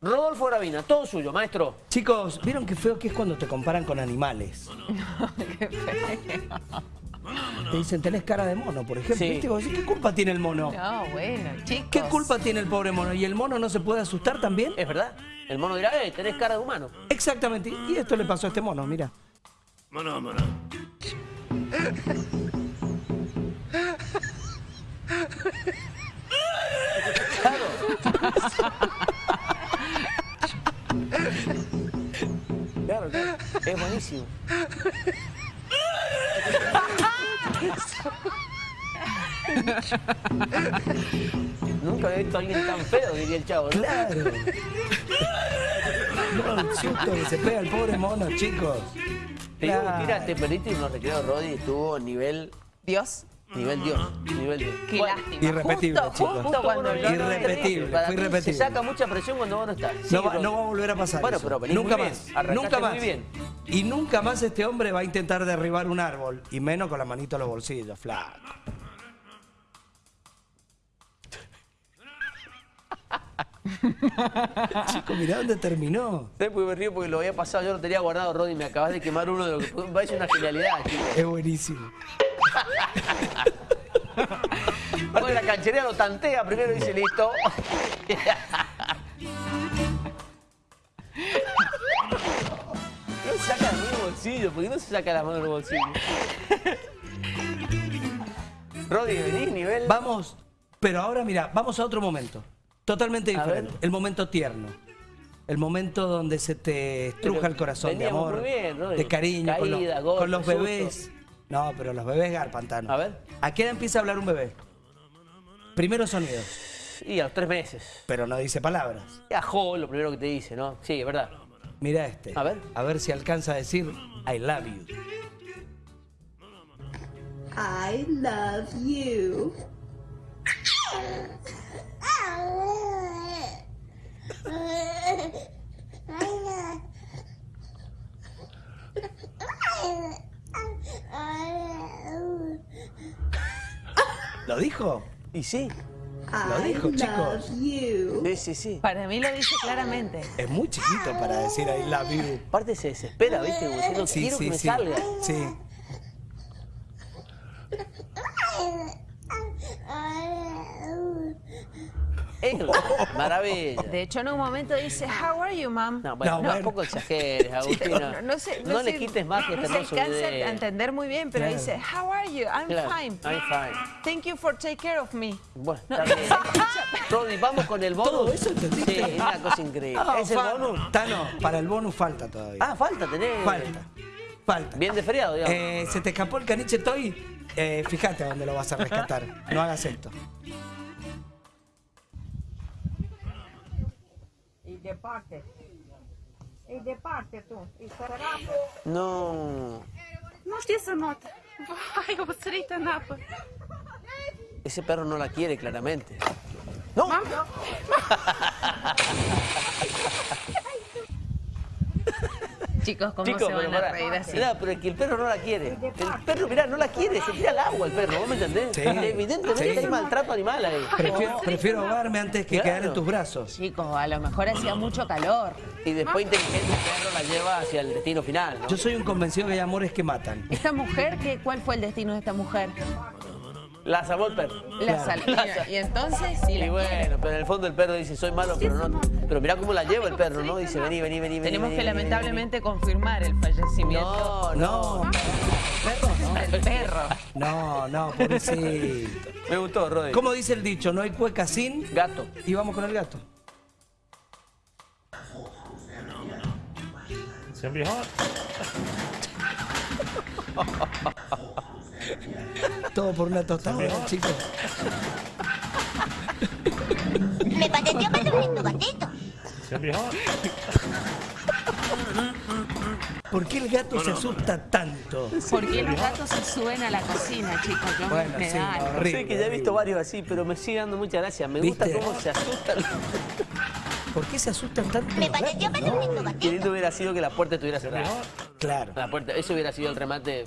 Rodolfo Gravina, todo suyo, maestro. Chicos, ¿vieron qué feo que es cuando te comparan con animales? Qué feo. Te dicen, tenés cara de mono, por ejemplo. Sí. ¿Viste? Y vos decís, ¿qué culpa tiene el mono? No, bueno, chicos. ¿Qué culpa tiene el pobre mono? ¿Y el mono no se puede asustar también? Es verdad. El mono dirá, eh, tenés cara de humano. Exactamente. Y esto le pasó a este mono, mira. Mono, mono. Buenísimo. Nunca había visto a alguien tan feo, diría el chavo, ¿no? Claro. No, el susto que se pega el pobre mono, chicos. Te digo, Claro. mira, te perdiste y en los recreos Roddy estuvo nivel, Dios, nivel Dios, nivel Dios. qué Bueno, lástima. Irrepetible, justo, chicos. Justo cuando no, no, Irrepetible, para fue irrepetible. Se saca mucha presión cuando vos no estás. Sí, No va, no va a volver a pasar Bueno, eso. pero nunca muy bien. más. Arrancaste Nunca muy más. bien. Y nunca más este hombre va a intentar derribar un árbol. Y menos con la manito en los bolsillos, flaco. Chico, mirá dónde terminó. ¿Sabes por qué me río? Porque lo había pasado, yo lo tenía guardado, Roddy, me acabas de quemar uno de lo que parece una genialidad, chicos. Es buenísimo. Aparte la canchería lo tantea, primero dice listo. se saca del bolsillo, ¿por qué no se saca las manos del bolsillo? Roddy, venís nivel. Vamos, pero ahora mira, vamos a otro momento. Totalmente diferente. El momento tierno. El momento donde se te estruja Pero el corazón de amor, muy bien, de cariño, con, los- golpe, con los susto. bebés. No, pero los bebés garpantano. A ver. ¿A qué edad empieza a hablar un bebé? Primero sonidos, Y a los tres meses. pero no dice palabras. Y Ajo, lo primero que te dice, ¿no? Sí, es verdad. Mira este. A ver. A ver si alcanza a decir I love you. I love you. ¿Lo dijo? Y sí. Lo dijo, chicos. you. Sí, sí, sí. Para mí lo dice claramente. Es muy chiquito para decir I love you. Aparte se desespera, ¿viste? Como diciendo, Sí, quiero sí, que me sí. salga. Sí. Maravilla. De hecho, en un momento dice, How are you, mom? No, bueno, No, no, bueno. tampoco exageres, Agustina. No, no sé, No le sé- quites más que no este se alcanza video. a entender muy bien, pero Claro. dice, How are you? I'm Claro, fine. I'm fine. Thank you for take care of me. Bueno, No, está bien. Rodri, vamos con el bonus. ¿Todo eso entendiste? Sí, es una cosa increíble. Ah, ¿Es el bonus? Tano, para el bonus falta todavía. Ah, falta, tenés. Falta. Falta. Bien de feriado, digamos. Eh, se te escapó el caniche toy. Eh, fíjate a dónde lo vas a rescatar. No hagas esto. y departe. Y departe tú. Y cerramos. No. No știe să note. Vai, obsărită în apă. Ese perro no la quiere, claramente. ¡No! No. Chicos, ¿cómo Chicos, se pero van a reír así? Mirá, pero es que el perro no la quiere. El perro, mirá, no la quiere. Se tira al agua el perro, ¿vos me entendés? Sí. Evidentemente Sí. hay maltrato animal ahí. Prefiero, prefiero ahogarme antes que Claro. quedar en tus brazos. Chicos, a lo mejor hacía mucho calor. Y después inteligente el perro la lleva hacia el destino final, ¿no? Yo soy un convencido que hay amores que matan. Esta mujer, ¿qué, ¿cuál fue el destino de esta mujer? La salvó el perro. La sal- y, y entonces, sí, Y la bueno, pero en el fondo el perro dice, soy malo, pero no. Pero mirá cómo la lleva el perro, ¿no? Dice, vení, vení, vení, vení. Tenemos vení, que vení, lamentablemente confirmar el fallecimiento No, no. No, del perro. no, no, pobrecito. Me gustó, Rodri. ¿Cómo dice el dicho? No hay cueca sin. Gato. Y vamos con el gato. It's gonna be hot. Todo por una tostada, chicos. Me pareció más un lindo gatito. Be hot. ¿Por qué el gato se asusta tanto? ¿Por qué los gatos se suben a la cocina, chicos? Yo Bueno, me sí, da algo. horrible. Sé que ya he visto varios así, pero me sigue dando mucha gracia. Me gusta cómo se asustan. ¿Por qué se asustan tanto Me pareció más un no? hubiera sido que la puerta estuviera cerrada. Claro. La puerta, eso hubiera sido el remate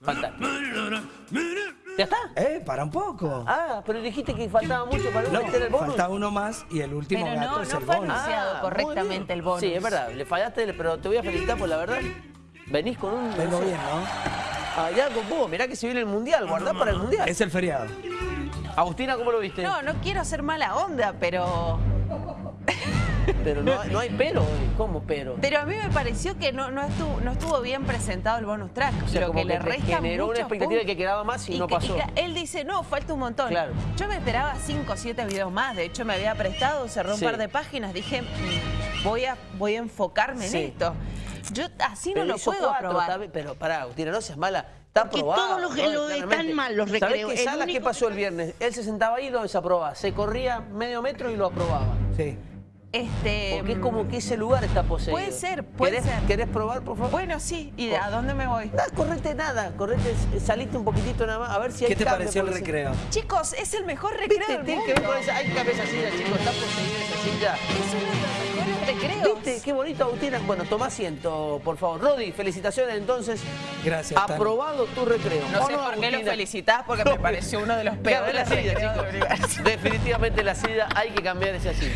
fantástico. ¿Ya está? Eh, para un poco. Ah, pero dijiste que faltaba mucho para No, meter el bonus. falta uno más y el último Pero gato no, es no el fue bonus. anunciado Ah, correctamente el bonus. Sí, es verdad, le fallaste, pero te voy a felicitar por la verdad. Venís con un... Vengo bien, ¿no? Allá con vos, mirá que se viene el Mundial, guardá para el Mundial. Es el feriado. Agustina, ¿cómo lo viste? No, no quiero ser mala onda, pero... Pero no, hay- no hay pero hoy. ¿Cómo pero? Pero a mí me pareció que no, no, estuvo, no estuvo bien presentado el bonus track. O sea, lo como que, le resta generó una expectativa de que quedaba más y, no que- pasó. él dice, no, falta un montón. Claro. Yo me esperaba 5 o 7 videos más. De hecho, me había prestado, cerré un Sí. par de páginas. Dije, "Mm, voy a, voy a enfocarme Sí. en esto. Yo así no lo puedo cuatro, está bien, pero pará, Agustina, no seas mala. Está Porque aprobado. todos los que ¿no? lo están mal, los recreos. ¿Sabés qué único pasó el viernes? Él se sentaba ahí y lo desaprobaba. Se corría medio metro y lo aprobaba. Sí. Este, Porque es como que ese lugar está poseído. Puede ser, puede ¿Querés, ser. ¿Querés probar, por favor? Bueno, sí. ¿Y a dónde me voy? Ah, correte nada, correte, saliste un poquitito nada más, a ver si hay ¿Qué te cambio, pareció el recreo? Chicos, es el mejor recreo ¿Viste? del Tiene que mundo. ver con esa, hay que cambiar esa silla, chicos, está poseída esa silla. Es uno de los mejores recreos. ¿Viste? Qué bonito, Agustina. Bueno, toma asiento, por favor. Rodi, felicitaciones entonces. Gracias. Aprobado tu recreo. No ¿O sé por qué lo felicitás, porque me pareció uno de los peores silla, recreos del chicos. universo. Definitivamente la silla, hay que cambiar esa silla.